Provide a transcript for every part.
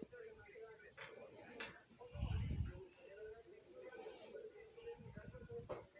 ではなくて、これで一緒に行くことになります。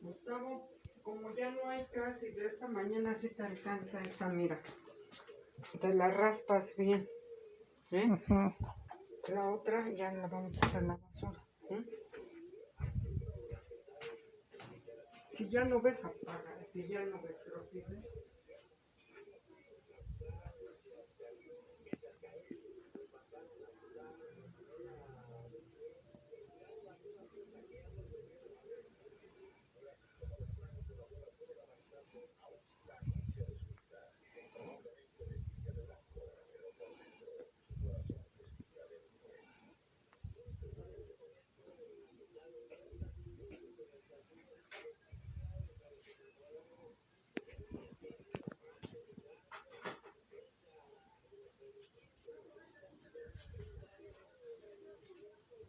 Gustavo, como ya no hay casi de esta mañana, sí te alcanza esta, mira. Te la raspas bien. ¿eh? La otra ya la vamos a echar a la basura. ¿eh? Si ya no ves, apaga. Si ya no ves, pero si ves.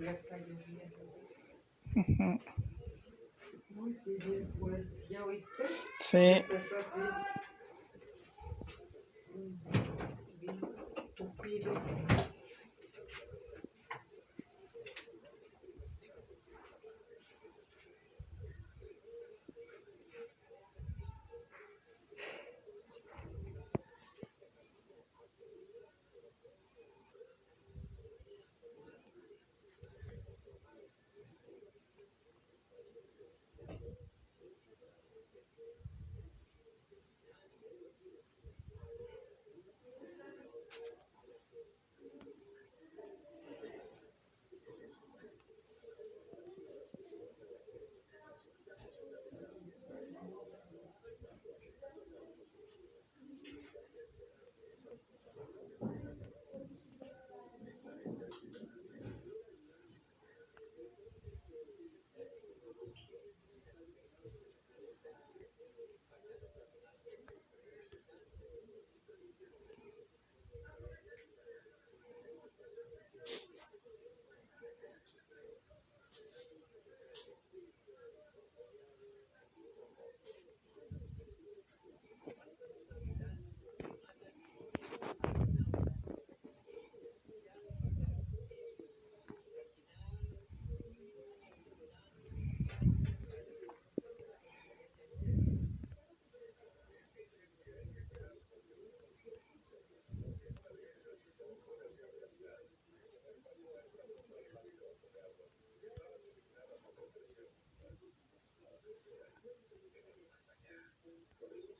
Ya está lloviendo. Ujú. Muy sí, bien fuerte. ¿Ya oíste? Sí, Empezó bien. Bien tupido. Thank you.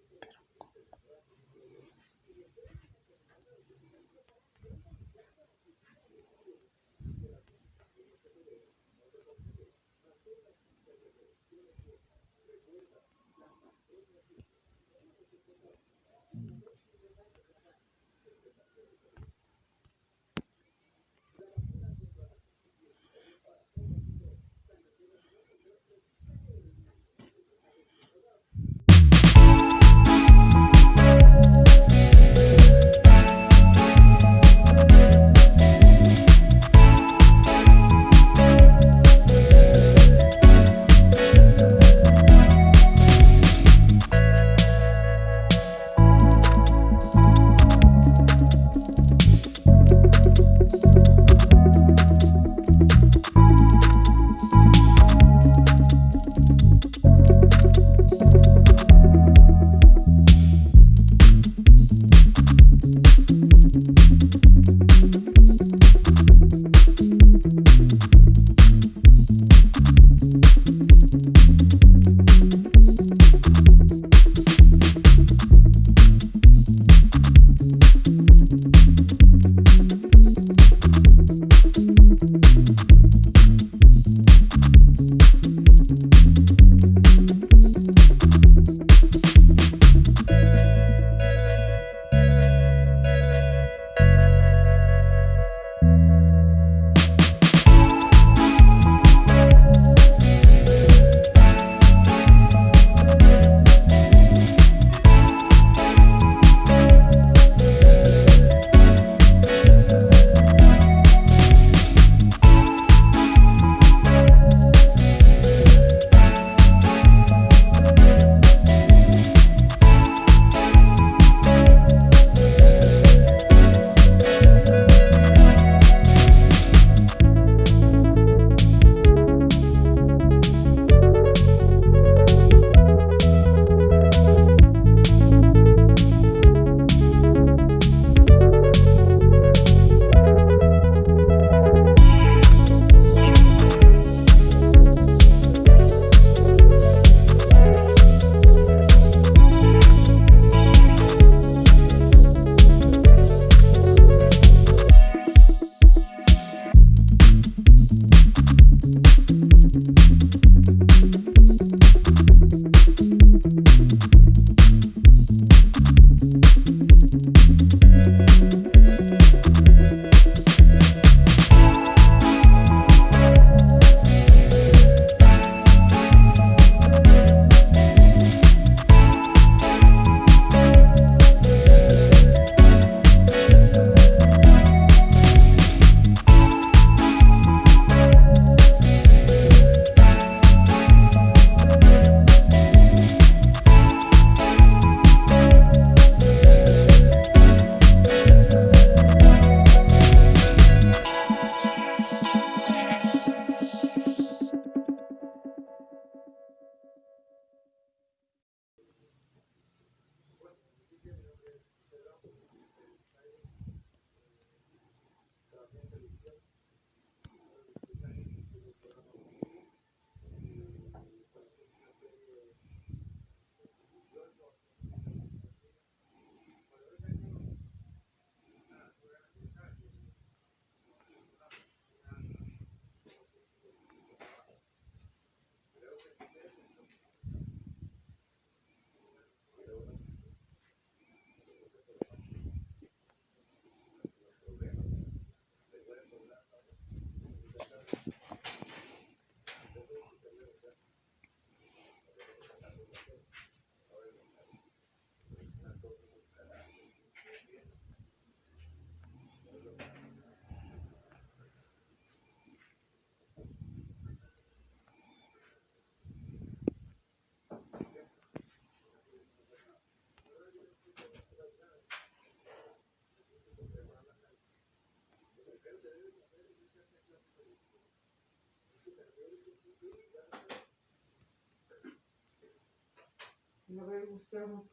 A ver, Gustavo.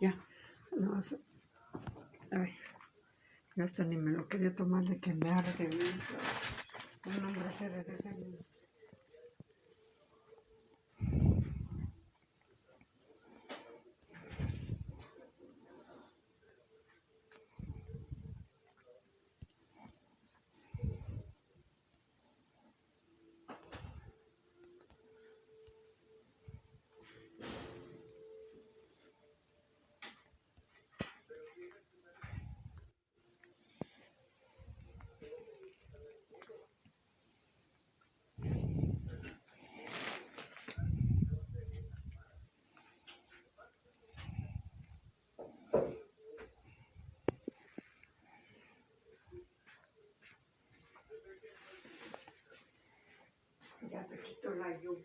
Ya, no, ay, ya hasta ni me lo quería tomar de que me arde bien. Un hombre se de desayuno. что ловил.